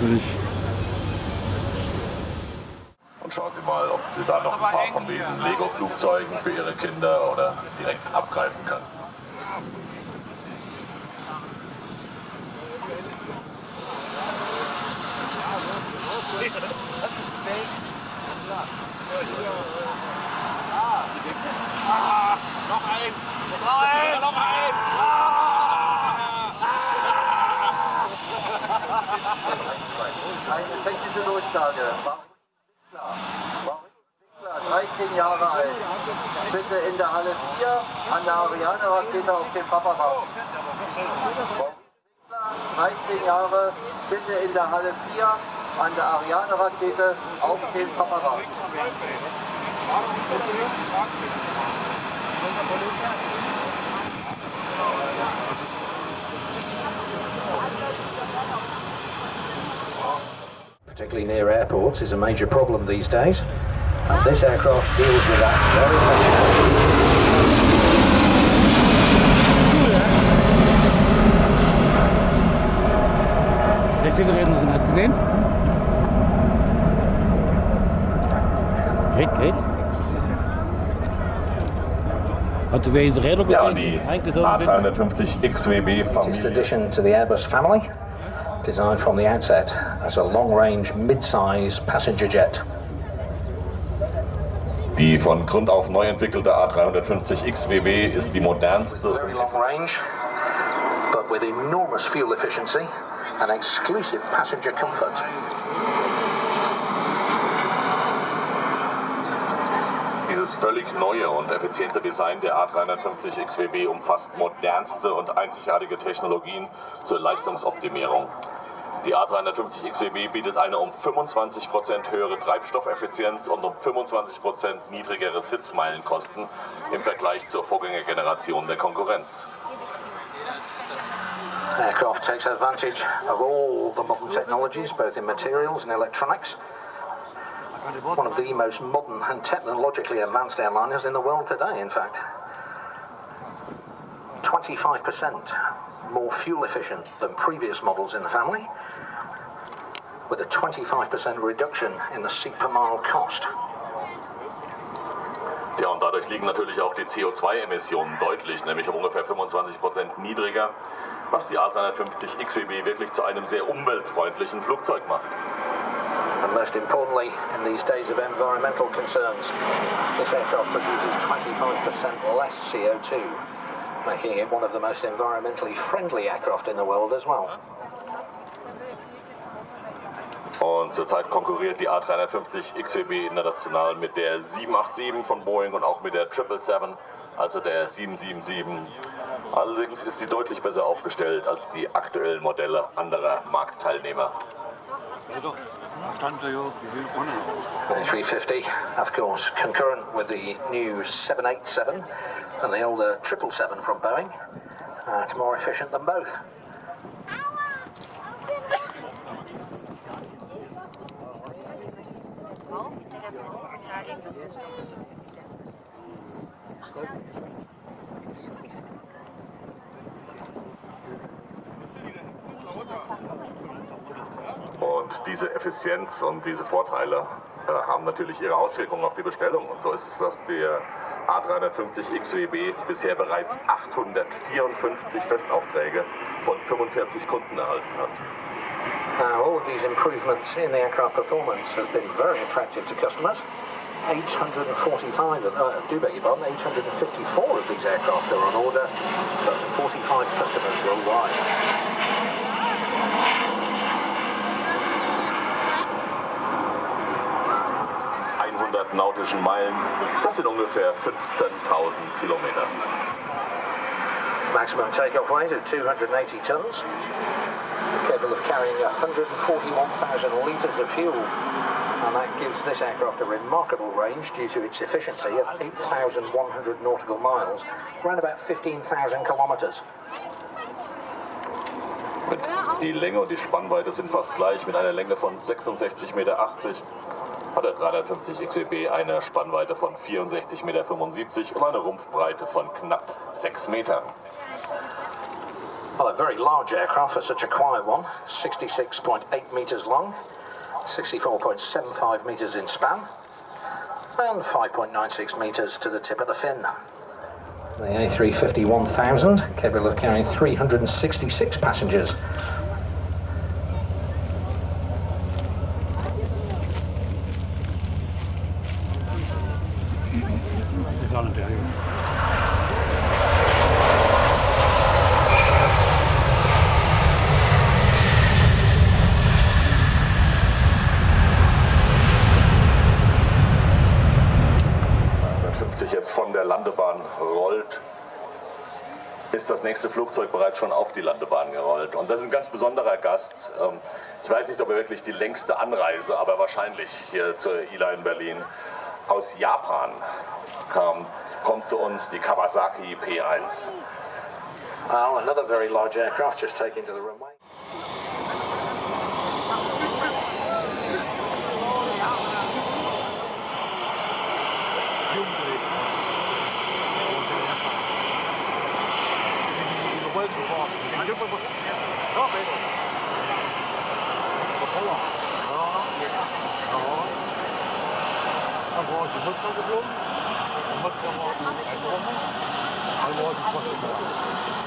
natürlich. Und schauen Sie mal, ob Sie da noch ein paar von diesen Lego-Flugzeugen für Ihre Kinder oder direkt abgreifen können. Noch ein! Noch ein! Noch ein! Eine technische Durchsage. Warum 13 Jahre alt. Bitte in der Halle 4 an der Ariane-Rakete auf dem Papa warten. 13 Jahre, bitte in der Halle 4 an der Ariane-Rakete auf dem Papa warten. Particularly near airports, is a major problem these days. And this aircraft deals with that very effectively. Rechte Räder hat gesehen? Geht, geht. Hast du wegen Räder Ja, gesehen? die Eingesogen sind? A350 XWB Latest Familie. addition to the Airbus family, designed from the outset as a long-range mid-size passenger jet. Die von Grund auf neu entwickelte A350 XWB ist die modernste Very long range, but with enormous fuel efficiency and exclusive passenger comfort. Dieses völlig neue und effiziente Design der A350 XWB umfasst modernste und einzigartige Technologien zur Leistungsoptimierung. Die A350 XWB bietet eine um 25% höhere Treibstoffeffizienz und um 25% niedrigere Sitzmeilenkosten im Vergleich zur Vorgängergeneration der Konkurrenz. Aircraft takes advantage of all the modern technologies, both in materials and electronics. One of the most modern and technologically advanced airliners in the world today, in fact. 25% more fuel efficient than previous models in the family, with a 25% reduction in the seat per mile cost. Ja, und dadurch liegen natürlich auch die CO2-Emissionen deutlich, nämlich um ungefähr 25% niedriger, was die A350 XWB wirklich zu einem sehr umweltfreundlichen Flugzeug macht. And most importantly, in these days of environmental concerns, this aircraft produces 25% less CO2, making it one of the most environmentally friendly aircraft in the world as well. Und zurzeit konkurriert die A350 XWB international mit der 787 von Boeing und auch mit der 777, also der 777. Allerdings ist sie deutlich besser aufgestellt als die aktuellen Modelle anderer Marktteilnehmer. Stand da ja, wie viel vorne noch? The 350, of course, concurrent with the new 787 and the older 777 from Boeing. Uh, it's more efficient than both. Und diese Effizienz und diese Vorteile äh, haben natürlich ihre Auswirkungen auf die Bestellung. Und so ist es, dass der A350 XWB bisher bereits 854 Festaufträge von 45 Kunden erhalten hat. Now, all of these improvements in the aircraft performance has been very attractive to customers. 845, of- uh, do beg your pardon, 854 of these aircraft are on order for 45 customers worldwide. ...100 nautischen Meilen, das sind ungefähr 15.000 Kilometer. Maximum takeoff weight of 280 tons, capable of carrying 141,000 litres of fuel. And that gives this aircraft a remarkable range due to its efficiency of 8,100 nautical miles, around about 15,000 kilometres. Mit die Länge und die Spannweite sind fast gleich. Mit einer Länge von 66,80 Meter hat der 350 XWB eine Spannweite von 64,75 Meter und eine Rumpfbreite von knapp 6 Metern. Well, a very large aircraft for such a quiet one. 66.8 metres long, 64.75 metres in span, and 5.96 metres to the tip of the fin. The A350 1000, capable of carrying 366 passengers. Auch nicht der jetzt von der Landebahn rollt, ist das nächste Flugzeug bereits schon auf die Landebahn gerollt. Und das ist ein ganz besonderer Gast. Ähm, ich weiß nicht, ob er wirklich die längste Anreise, aber wahrscheinlich hier zur ILA in Berlin. Aus Japan kommt, kommt zu uns die Kawasaki P1. Oh, another very large aircraft just taking to the runway. Thank you.